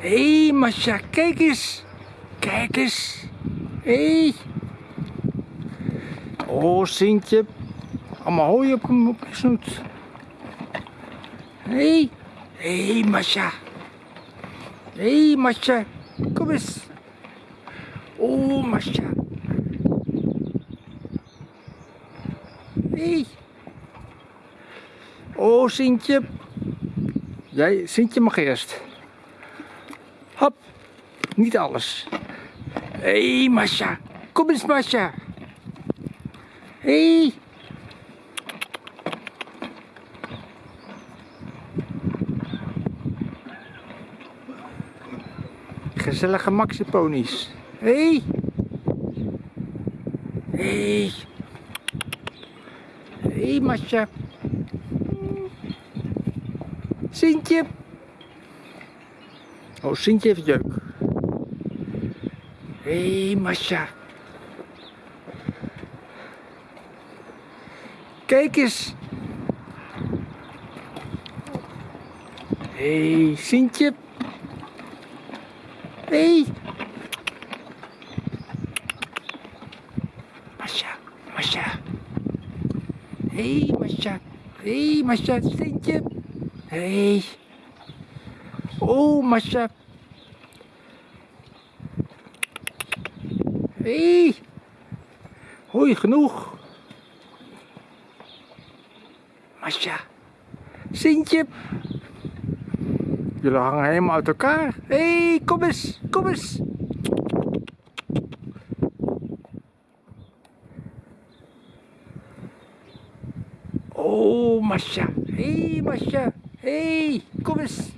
Hé, hey, Masha, kijk eens. Kijk eens. Hé. Hey. Oh, Sintje. Allemaal hooi op, op je snoet. Hé. Hey. Hé, hey, Masha. Hé, hey, Masha. Kom eens. Oh, Masha. Hé. Hey. Oh, Sintje. Jij, Sintje mag eerst. Hop. Niet alles. Hé, hey, Masha. Kom eens, Masha. Hé. Hey. Gezellige maxiponies. Hey. Hé. Hey. Hé, hey, Masha. Sintje. Oh, Sintje heeft jeuk. Hé, hey, Masha. Kijk eens. Hé, hey, Sintje. Hé. Hey. Masha, Masha. Hé, hey, Masha. Hé, hey, Masha, Sintje. Hey. Oh, Masha. Hé. Hey. Hoi, genoeg. Masha. Sintje. Jullie hangen helemaal uit elkaar. Hé, hey, kom eens, kom eens. Oh, Masha. Hé, hey, Masha. Hé, hey, kom eens.